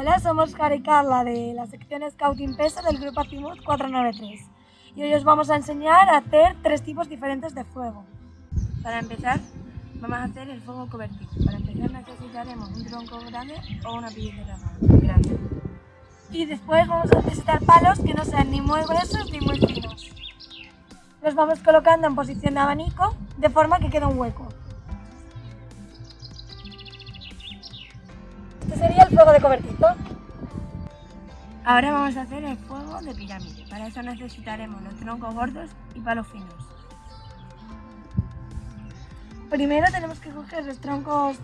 Hola, somos Cara y Carla de la sección Scouting Peso del grupo Azimut 493 y hoy os vamos a enseñar a hacer tres tipos diferentes de fuego. Para empezar, vamos a hacer el fuego convertido. Para empezar necesitaremos un tronco grande o una pilletera grande. Y después vamos a necesitar palos que no sean ni muy gruesos ni muy finos. Los vamos colocando en posición de abanico de forma que quede un hueco. Sería el fuego de cobertizo. Ahora vamos a hacer el fuego de pirámide. Para eso necesitaremos los troncos gordos y palos finos. Primero tenemos que coger los troncos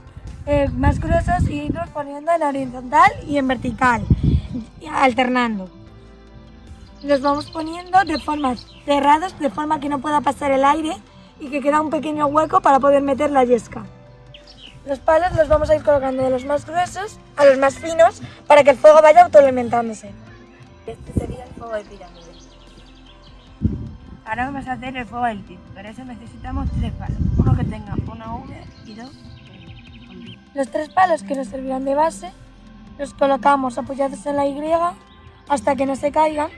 eh, más gruesos y irlos poniendo en horizontal y en vertical, alternando. Los vamos poniendo de forma cerrados, de forma que no pueda pasar el aire y que queda un pequeño hueco para poder meter la yesca. Los palos los vamos a ir colocando de los más gruesos a los más finos para que el fuego vaya autoalimentándose. Este sería el fuego de pirámide. Ahora vamos a hacer el fuego del tip. Para eso necesitamos tres palos. Uno que tenga una V y dos Los tres palos que nos servirán de base los colocamos apoyados en la Y hasta que no se caigan.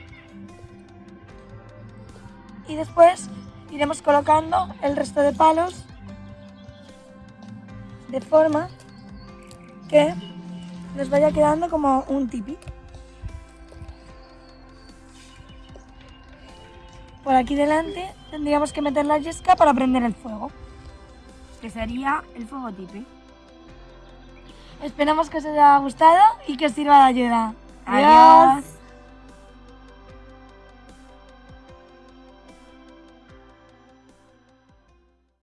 Y después iremos colocando el resto de palos de forma que nos vaya quedando como un tipi. Por aquí delante tendríamos que meter la yesca para prender el fuego. Que sería el fuego tipi. Esperamos que os haya gustado y que os sirva de ayuda. Adiós.